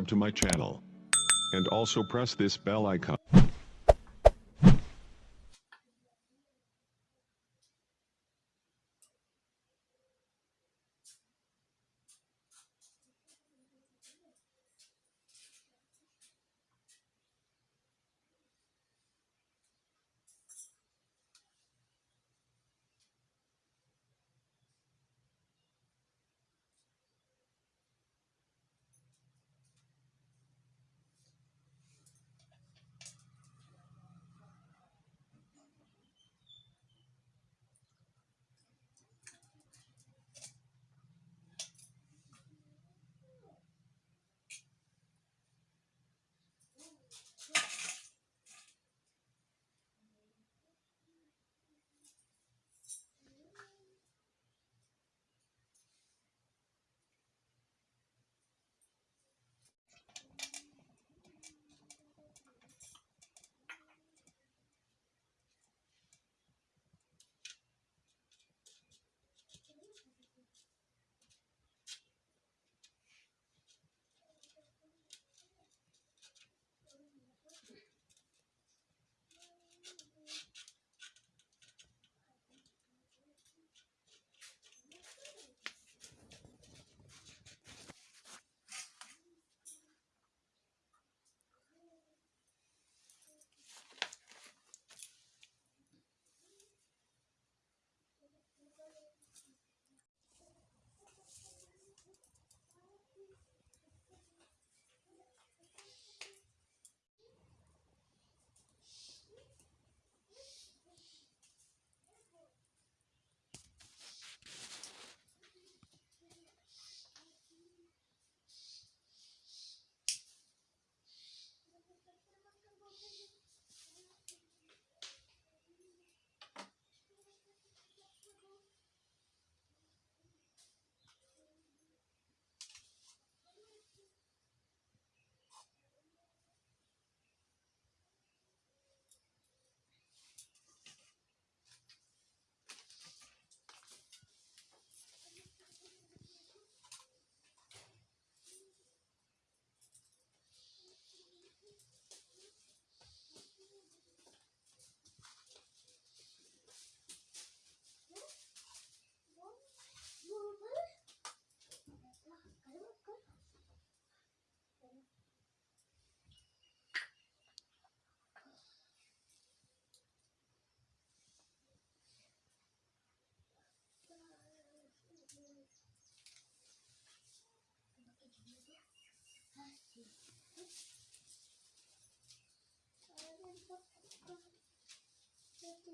Subscribe to my channel. And also press this bell icon.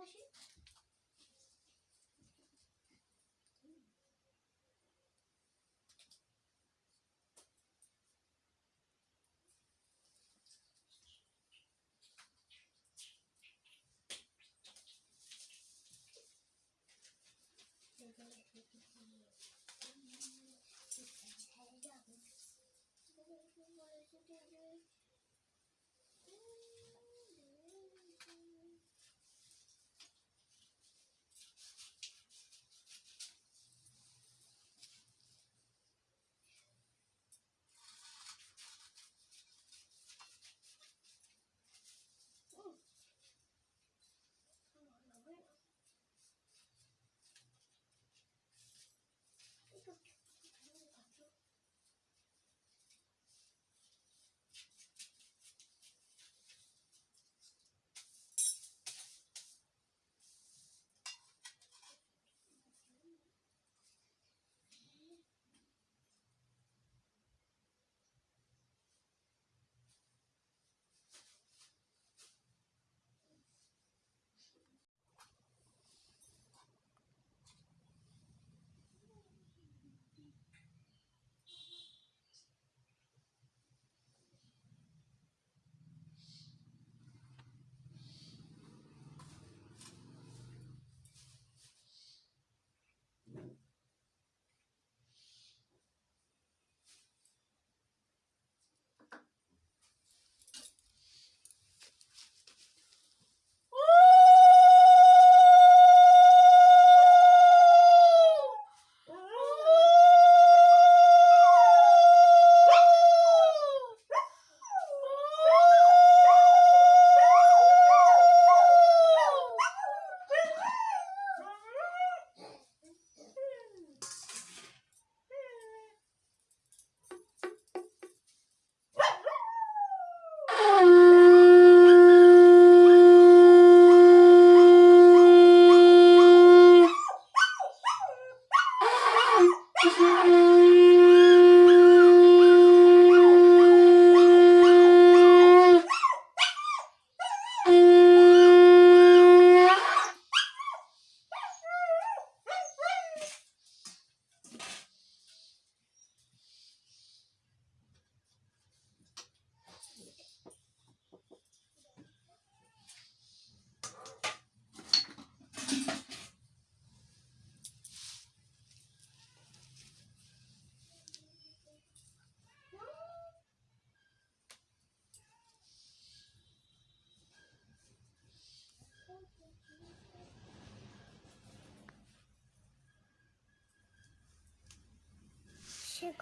machine?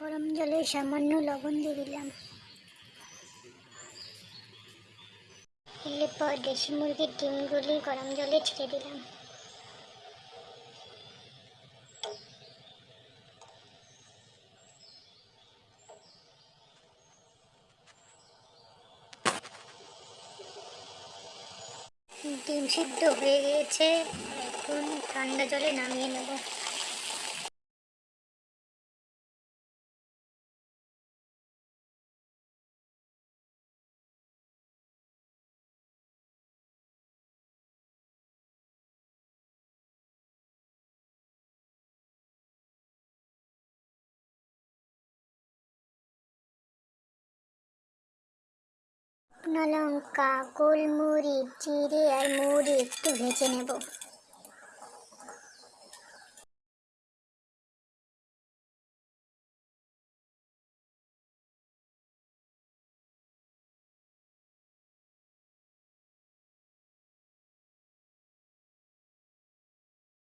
গরম জলে সামান্য লবণ দিয়ে দিলাম। এরপর দেশি মুরগির ডিমগুলি গরম জলে ছেড়ে দিলাম। ডিম সিদ্ধ হয়ে গিয়েছে। এখন ঠান্ডা জলে নামিয়ে নেব। শুকনো লঙ্কা, গোলমরিচ, জিরে আর মুড়ি একটু ভেজে নেব।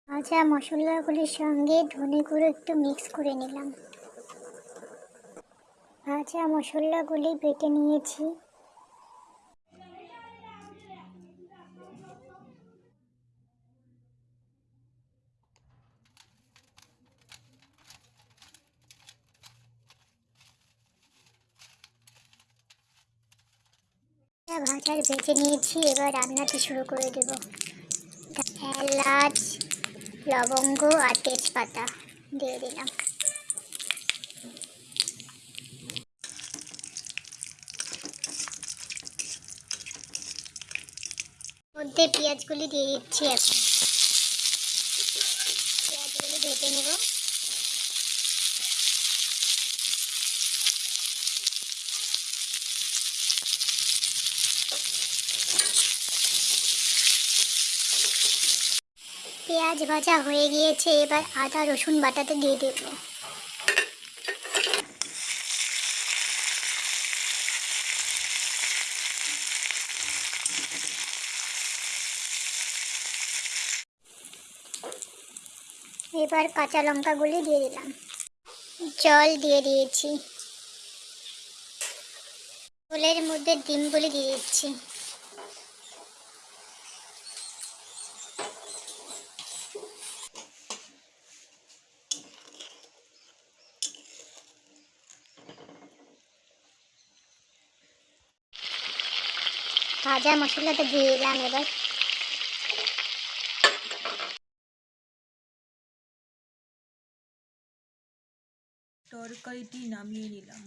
ভাজা মশলাগুলির সঙ্গে ধনে গুঁড়ো একটু মিক্স করে নিলাম। ভাজা মশলাগুলি বেটে নিয়েছি। ভাজার ভেজে নিয়েছি, এবার রান্নাটি শুরু করে দেব। এলাচ, লবঙ্গ আর তেজপাতা দিয়ে দিলাম। মধ্যে পেঁয়াজগুলি দিয়ে দিচ্ছি এখন পেঁয়াজগুলি ভেজে নেব পেঁয়াজ ভাজা হয়ে গিয়েছে, এবার আদা, রসুন বাটাতে দিয়ে দেবো। এবার কাঁচা লঙ্কাগুলি দিয়ে দিলাম। জল দিয়ে দিয়েছি। ঝোলের মধ্যে ডিমগুলি দিয়ে দিচ্ছি। ভাজা মশলাটা দিয়ে দিলাম এবার। তরকারিটি নামিয়ে নিলাম।